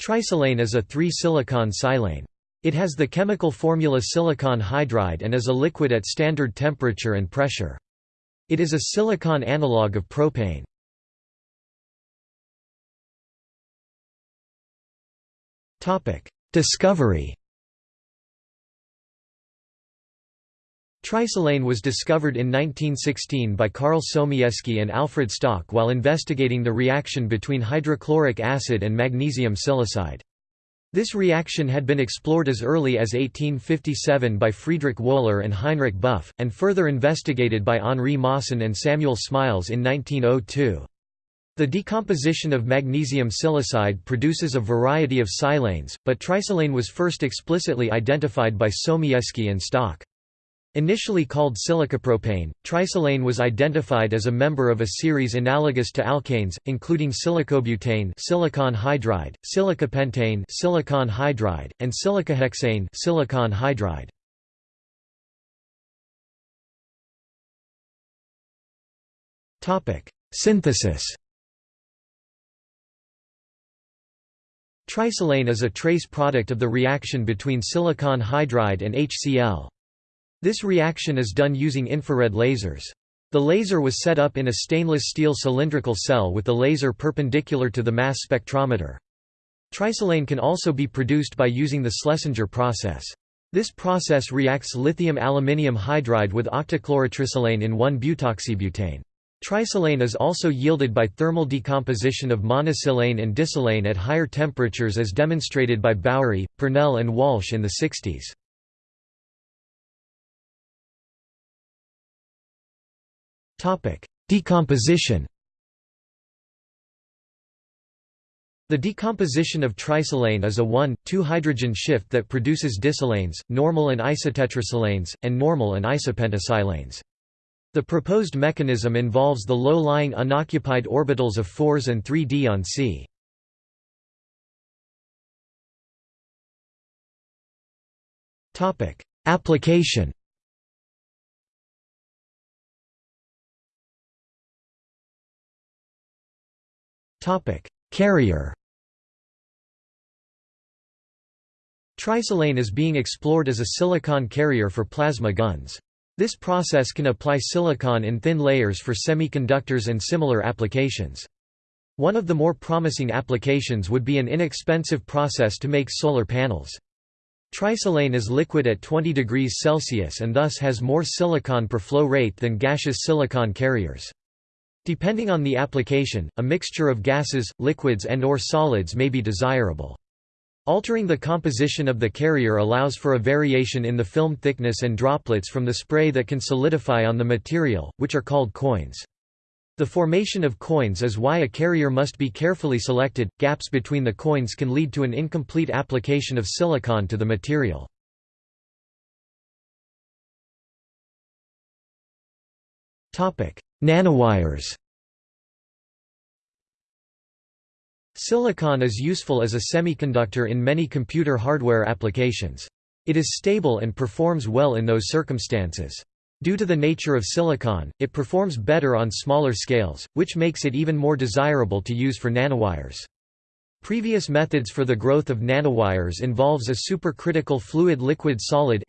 Trisilane is a 3-silicon silane. It has the chemical formula silicon hydride and is a liquid at standard temperature and pressure. It is a silicon analog of propane. Discovery Trisilane was discovered in 1916 by Karl Somieski and Alfred Stock while investigating the reaction between hydrochloric acid and magnesium silicide. This reaction had been explored as early as 1857 by Friedrich Wöhler and Heinrich Buff, and further investigated by Henri Moissan and Samuel Smiles in 1902. The decomposition of magnesium silicide produces a variety of silanes, but trisilane was first explicitly identified by Somieski and Stock. Initially called silicopropane, trisilane was identified as a member of a series analogous to alkanes, including silicobutane silicon hydride, silicopentane silicon hydride, and silicohexane silicon hydride. Synthesis Trisilane is a trace product of the reaction between silicon hydride and HCl. This reaction is done using infrared lasers. The laser was set up in a stainless steel cylindrical cell with the laser perpendicular to the mass spectrometer. Trisilane can also be produced by using the Schlesinger process. This process reacts lithium aluminium hydride with octachlorotrisilane in 1-butoxybutane. Trisilane is also yielded by thermal decomposition of monosilane and disilane at higher temperatures as demonstrated by Bowrey, Purnell and Walsh in the 60s. Topic: Decomposition. The decomposition of trisilane is a 1,2-hydrogen shift that produces disilanes, normal and isotetrasilanes, and normal and isopentasilanes. The proposed mechanism involves the low-lying unoccupied orbitals of 4s and 3d on C. Application Topic: Carrier. Trisilane is being explored as a silicon carrier for plasma guns. This process can apply silicon in thin layers for semiconductors and similar applications. One of the more promising applications would be an inexpensive process to make solar panels. Trisilane is liquid at 20 degrees Celsius and thus has more silicon per flow rate than gaseous silicon carriers. Depending on the application, a mixture of gases, liquids and or solids may be desirable. Altering the composition of the carrier allows for a variation in the film thickness and droplets from the spray that can solidify on the material, which are called coins. The formation of coins is why a carrier must be carefully selected. Gaps between the coins can lead to an incomplete application of silicon to the material. Topic: Nanowires Silicon is useful as a semiconductor in many computer hardware applications. It is stable and performs well in those circumstances. Due to the nature of silicon, it performs better on smaller scales, which makes it even more desirable to use for nanowires. Previous methods for the growth of nanowires involves a supercritical fluid-liquid-solid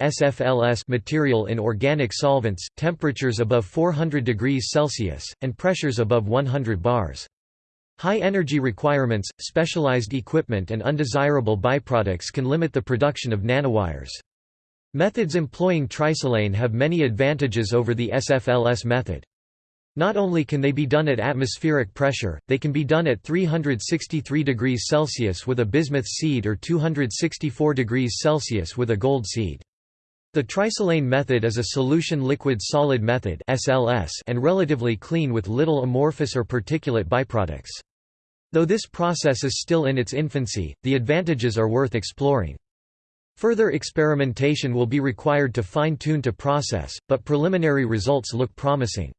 material in organic solvents, temperatures above 400 degrees Celsius, and pressures above 100 bars. High energy requirements, specialized equipment and undesirable byproducts can limit the production of nanowires. Methods employing trisilane have many advantages over the SFLS method. Not only can they be done at atmospheric pressure, they can be done at 363 degrees Celsius with a bismuth seed or 264 degrees Celsius with a gold seed. The trisilane method is a solution liquid-solid method and relatively clean with little amorphous or particulate byproducts. Though this process is still in its infancy, the advantages are worth exploring. Further experimentation will be required to fine-tune to process, but preliminary results look promising.